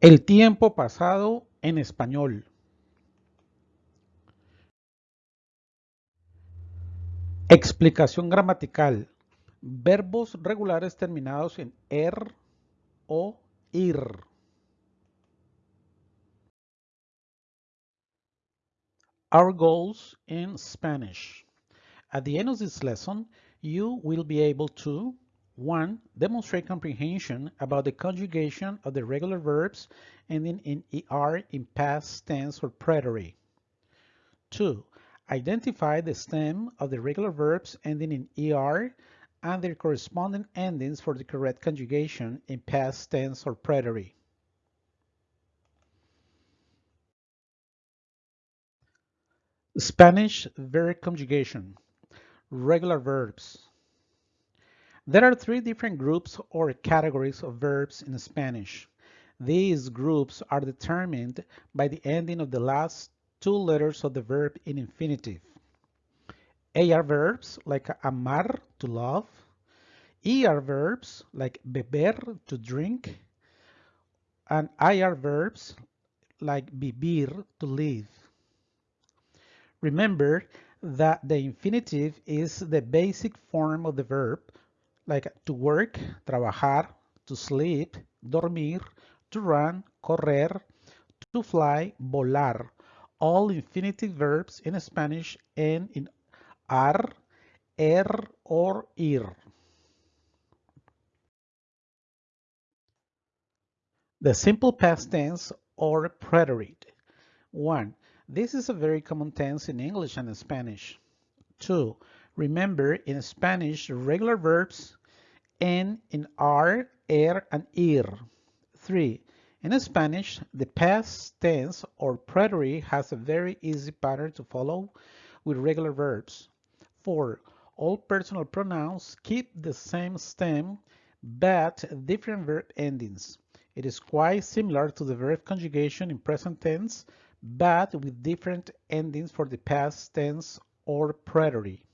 El tiempo pasado en español. Explicación gramatical. Verbos regulares terminados en er o ir. Our goals in Spanish. At the end of this lesson, you will be able to 1. Demonstrate comprehension about the conjugation of the regular verbs ending in ER in past tense or preterite. 2. Identify the stem of the regular verbs ending in ER and their corresponding endings for the correct conjugation in past tense or preterite. Spanish verb conjugation. Regular verbs. There are three different groups or categories of verbs in Spanish. These groups are determined by the ending of the last two letters of the verb in infinitive. AR verbs like amar, to love. ER verbs like beber, to drink. And IR verbs like vivir, to live. Remember that the infinitive is the basic form of the verb like to work, trabajar, to sleep, dormir, to run, correr, to fly, volar. All infinitive verbs in Spanish end in ar, er, or ir. The simple past tense or preterite. 1. This is a very common tense in English and Spanish. 2. Remember, in Spanish, regular verbs end in R, er, and ir. 3. In Spanish, the past tense or preterite has a very easy pattern to follow with regular verbs. 4. All personal pronouns keep the same stem but different verb endings. It is quite similar to the verb conjugation in present tense but with different endings for the past tense or preterite.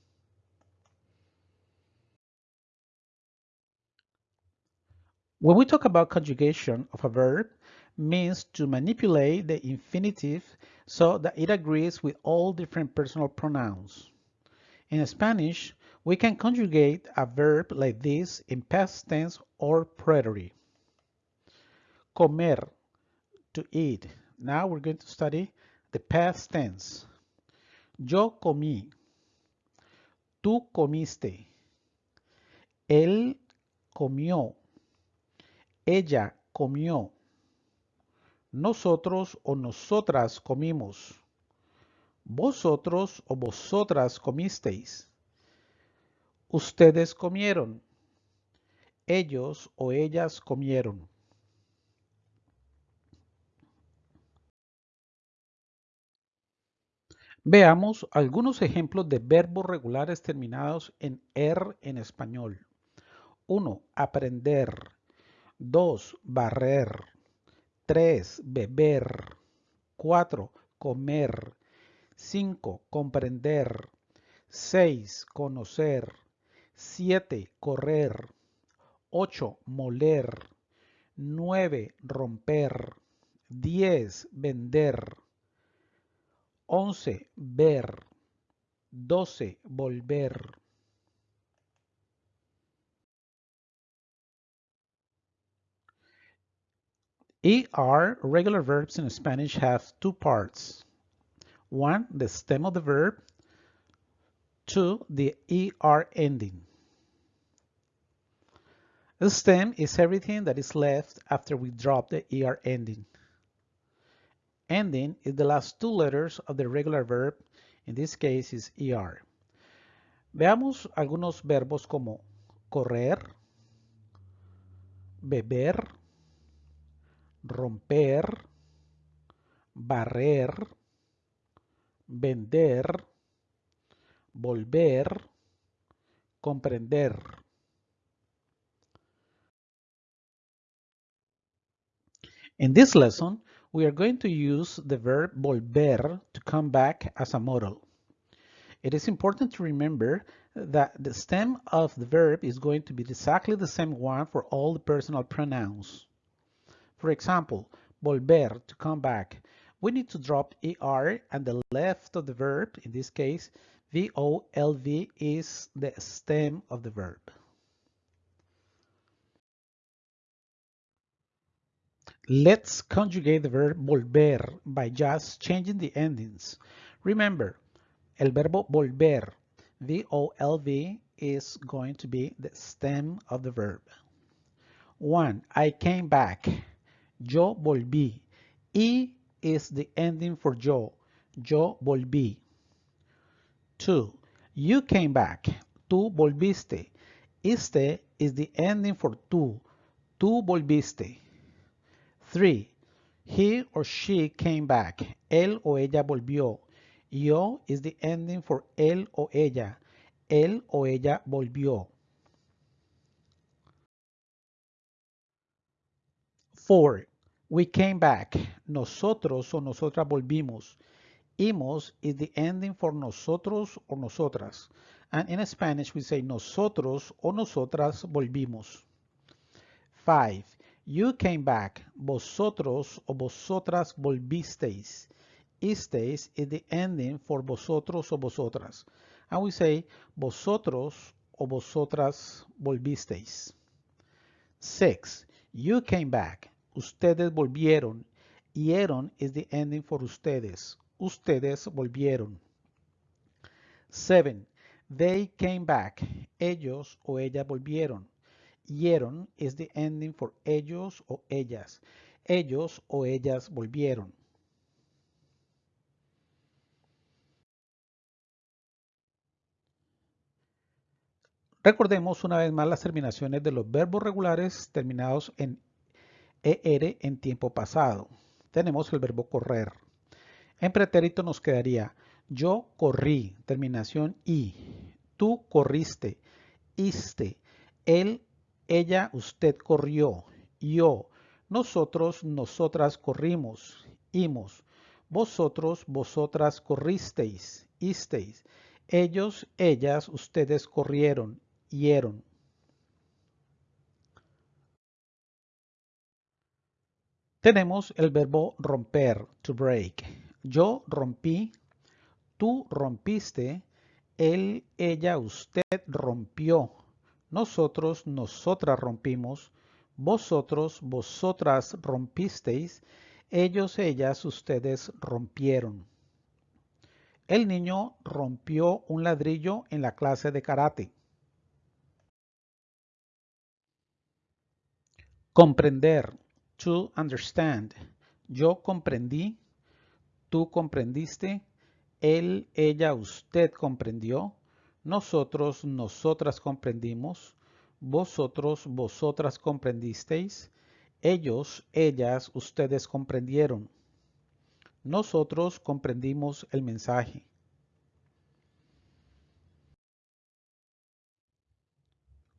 When we talk about conjugation of a verb, means to manipulate the infinitive so that it agrees with all different personal pronouns. In Spanish, we can conjugate a verb like this in past tense or preterite. Comer, to eat. Now we're going to study the past tense. Yo comí. Tú comiste. Él comió. Ella comió. Nosotros o nosotras comimos. Vosotros o vosotras comisteis. Ustedes comieron. Ellos o ellas comieron. Veamos algunos ejemplos de verbos regulares terminados en er en español. 1. Aprender. 2. Barrer. 3. Beber. 4. Comer. 5. Comprender. 6. Conocer. 7. Correr. 8. Moler. 9. Romper. 10. Vender. 11. Ver. 12. Volver. ER regular verbs in Spanish have two parts. One, the stem of the verb. Two, the ER ending. The stem is everything that is left after we drop the ER ending. Ending is the last two letters of the regular verb. In this case is ER. Veamos algunos verbos como correr, beber, romper, barrer, vender, volver, comprender. In this lesson, we are going to use the verb volver to come back as a modal. It is important to remember that the stem of the verb is going to be exactly the same one for all the personal pronouns. For example, volver, to come back. We need to drop ER and the left of the verb, in this case, VOLV is the stem of the verb. Let's conjugate the verb volver by just changing the endings. Remember, el verbo volver, V-O-L-V, is going to be the stem of the verb. One, I came back. Yo volví. E is the ending for yo. Yo volví. Two, you came back. Tú volviste. Este is the ending for tú. Tú volviste. 3. He or she came back. Él o ella volvió. Yo is the ending for él o ella. Él o ella volvió. 4. We came back. Nosotros o nosotras volvimos. Imos is the ending for nosotros o nosotras. And in Spanish we say nosotros o nosotras volvimos. 5. You came back. Vosotros o vosotras volvisteis. Isteis is the ending for vosotros o vosotras. And we say vosotros o vosotras volvisteis. 6. You came back. Ustedes volvieron. Hieron is the ending for ustedes. Ustedes volvieron. 7. They came back. Ellos o ellas volvieron. Hieron is the ending for ellos o ellas. Ellos o ellas volvieron. Recordemos una vez más las terminaciones de los verbos regulares terminados en ER en tiempo pasado. Tenemos el verbo correr. En pretérito nos quedaría yo corrí, terminación I. Tú corriste, iste. Él ella, usted corrió. Yo. Nosotros, nosotras corrimos. Imos. Vosotros, vosotras corristeis. Isteis. Ellos, ellas, ustedes corrieron. Hieron. Tenemos el verbo romper, to break. Yo rompí, tú rompiste, él, ella, usted rompió. Nosotros, nosotras rompimos, vosotros, vosotras rompisteis, ellos, ellas, ustedes rompieron. El niño rompió un ladrillo en la clase de karate. Comprender, to understand. Yo comprendí, tú comprendiste, él, ella, usted comprendió, nosotros, nosotras comprendimos, vosotros, vosotras comprendisteis, ellos, ellas, ustedes comprendieron. Nosotros comprendimos el mensaje.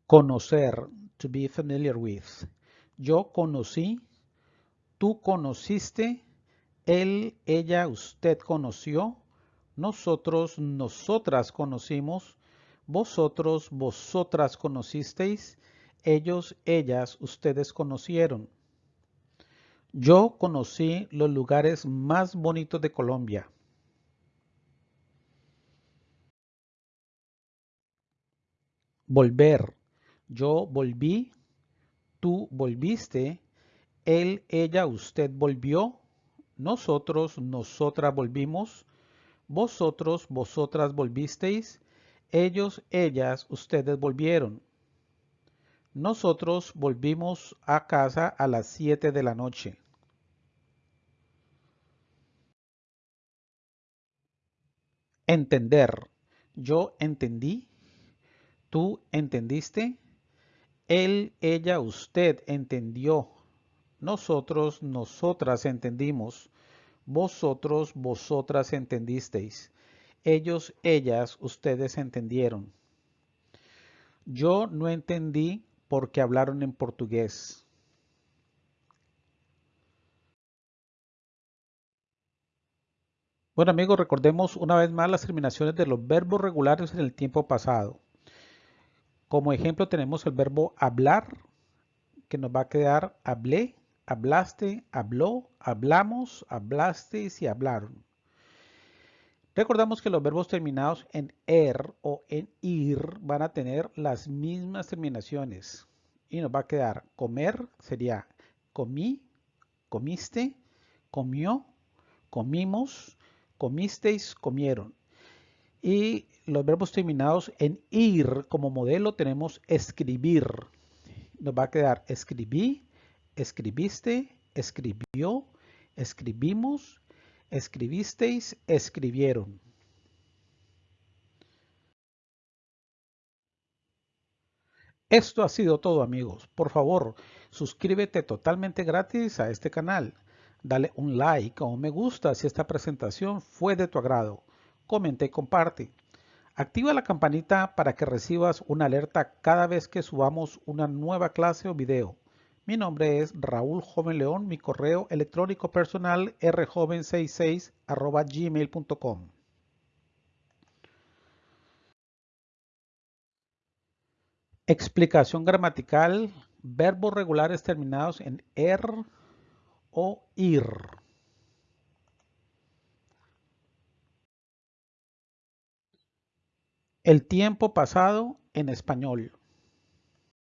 Conocer, to be familiar with. Yo conocí, tú conociste, él, ella, usted conoció, nosotros, nosotras conocimos, vosotros, vosotras conocisteis, ellos, ellas, ustedes conocieron. Yo conocí los lugares más bonitos de Colombia. Volver. Yo volví, tú volviste, él, ella, usted volvió, nosotros, nosotras volvimos, vosotros, vosotras volvisteis, ellos, ellas, ustedes volvieron. Nosotros volvimos a casa a las 7 de la noche. Entender. Yo entendí. Tú entendiste. Él, ella, usted entendió. Nosotros, nosotras entendimos. Vosotros, vosotras entendisteis ellos, ellas, ustedes entendieron. Yo no entendí porque hablaron en portugués. Bueno amigos, recordemos una vez más las terminaciones de los verbos regulares en el tiempo pasado. Como ejemplo tenemos el verbo hablar, que nos va a quedar hablé, hablaste, habló, hablamos, hablasteis y hablaron. Recordamos que los verbos terminados en er o en ir van a tener las mismas terminaciones y nos va a quedar comer, sería comí, comiste, comió, comimos, comisteis, comieron. Y los verbos terminados en ir como modelo tenemos escribir. Nos va a quedar escribí, escribiste, escribió, escribimos, escribisteis, escribieron. Esto ha sido todo amigos. Por favor, suscríbete totalmente gratis a este canal. Dale un like o un me gusta si esta presentación fue de tu agrado. Comenta y comparte. Activa la campanita para que recibas una alerta cada vez que subamos una nueva clase o video. Mi nombre es Raúl Joven León, mi correo electrónico personal rjoven66 gmail.com. Explicación gramatical, verbos regulares terminados en er o ir. El tiempo pasado en español.